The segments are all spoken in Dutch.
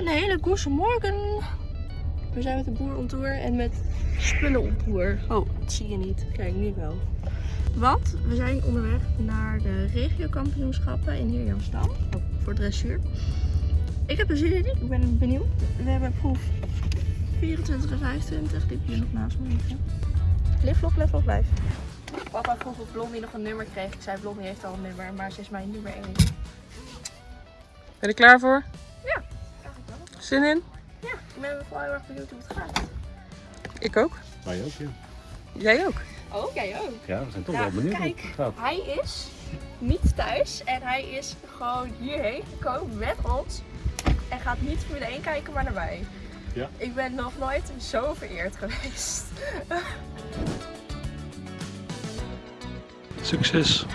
Een hele goede morgen. We zijn met de boer on tour en met spullen on tour. Oh, dat zie je niet. Kijk, nu wel. Want we zijn onderweg naar de regiokampioenschappen in Heerjansdam. Voor dressuur. Ik heb er zin in. Ik ben benieuwd. We hebben proef 24 en 25. Die heb je nog naast me liggen. Vlog, lift, vlog, blijf. Papa vroeg of Blondie nog een nummer kreeg. Ik zei Blondie heeft al een nummer, maar ze is mijn nummer 1. Ben je er klaar voor? Zin in? Ja, ik ben vooral heel erg benieuwd hoe het gaat. Ik ook. Wij ook, ja. Jij ook. Oh, jij ook. Ja, we zijn toch Ja, wel benieuwd kijk. hoe het gaat. Hij is niet thuis en hij is gewoon hierheen gekomen met ons. En gaat niet Formule 1 kijken, maar naar mij. Ja. Ik ben nog nooit zo vereerd geweest. Succes.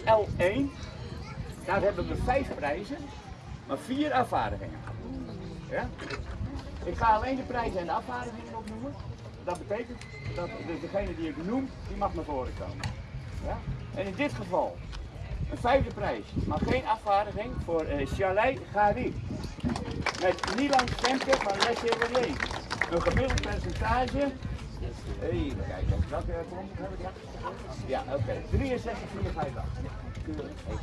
L1. Daar hebben we vijf prijzen, maar vier afvaardigingen. Ja? Ik ga alleen de prijzen en de afvaardigingen opnoemen. Dat betekent dat degene die ik noem, die mag naar voren komen. Ja? En in dit geval, een vijfde prijs, maar geen afvaardiging voor uh, Chalet Gari. Met Milan Stemke van Les Chevalier. Een gemiddeld percentage Even kijken, welke klomp heb ik? Ja, oké. 63, 4, 5, 8. Keurig.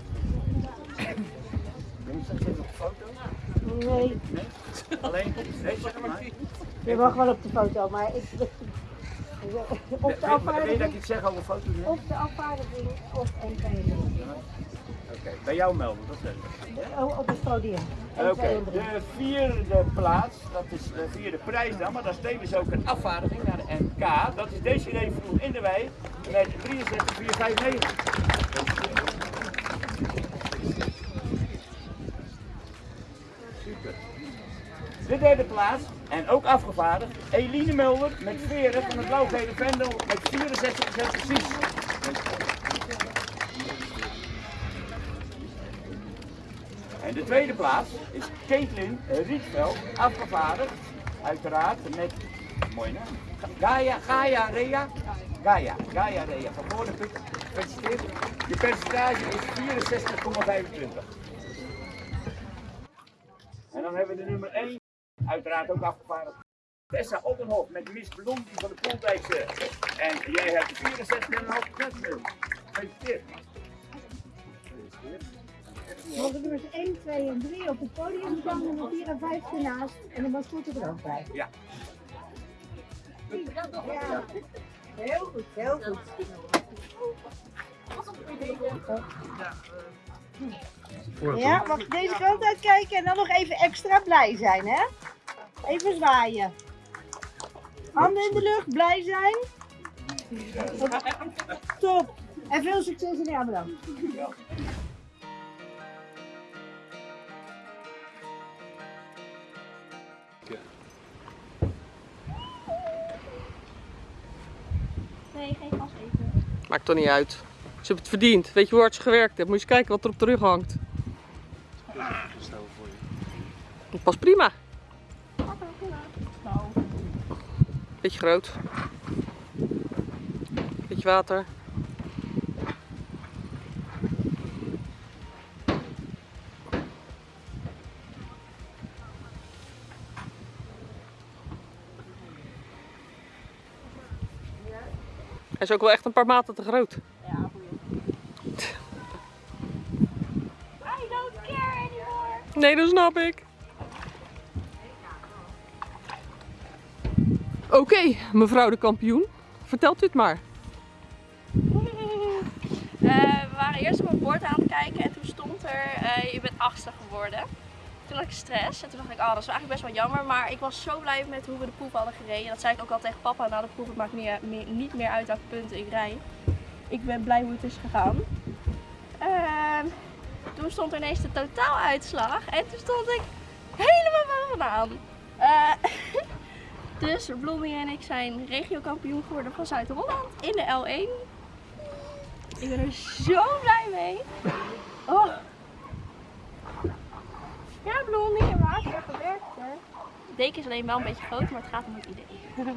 Dinsdag zit op de foto? Nee, Nee? Alleen? Nee, zeg maar. je mag wel op de foto, maar ik. Of de je dat afvaardiging, ik iets zeg over foto's? of de afvaardiging of. Oké, bij jou melden, dat is leuk. Oh, op het podium. Oké, de vierde plaats, dat is de vierde prijs dan, maar daar tevens ook een afvaardiging naar de NK. Dat is deze vroeg in de wei met 63, 4, 5, 9. Super. De derde plaats, en ook afgevaardigd, Eline Mulder met veren van het blauw-gele Vendel met 64% precies. En de tweede plaats is Caitlin Rietveld, afgevaardigd, uiteraard met, mooi naam, Gaia, Gaia Rea, Gaia, Gaia Rea van Moordenput, gefeliciteerd. Je percentage is 64,25. En dan hebben we de nummer 1, uiteraard ook afgevaardigd. Tessa Ottenhof met Miss Blondie van de Poldijkse. En jij hebt 64,5 punten. Gefeliciteerd. Mogen nummers 1, 2 en 3 op het podium staan, nummer 4 en 5 ernaast en de mascotte er ook bij. Ja. Ja. Heel goed, heel goed. Ja, mag deze kant uitkijken en dan nog even extra blij zijn, hè? Even zwaaien. Handen in de lucht, blij zijn. Top. En veel succes in de. Nee, geen gas eten. Maakt toch niet uit. Ze hebben het verdiend. Weet je hoe hard ze gewerkt hebben? Moet je eens kijken wat er op de rug hangt. Dat past prima. Beetje groot. Beetje water. Hij is ook wel echt een paar maten te groot. ja, boeien. I don't care anymore. Nee, dat snap ik. Oké, mevrouw de kampioen. Vertelt u het maar. Eh, we waren eerst op een bord aan het kijken en toen stond er, eh, je bent achtste geworden. Toen had ik stress en toen dacht ik, oh dat is eigenlijk best wel jammer. Maar ik was zo blij met hoe we de proef hadden gereden. Dat zei ik ook al tegen papa na de proef, het maakt meer, niet meer uit welke punten ik rij. Ik ben blij hoe het is gegaan. Ehm, toen stond er ineens de totaaluitslag en toen stond ik helemaal bovenaan. Dus Blondie en ik zijn regiokampioen geworden van Zuid-Holland in de L1. Ik ben er zo blij mee. Oh. Ja, Blondie, en water gewerkt hè. De deken is alleen wel een beetje groot, maar het gaat om het idee.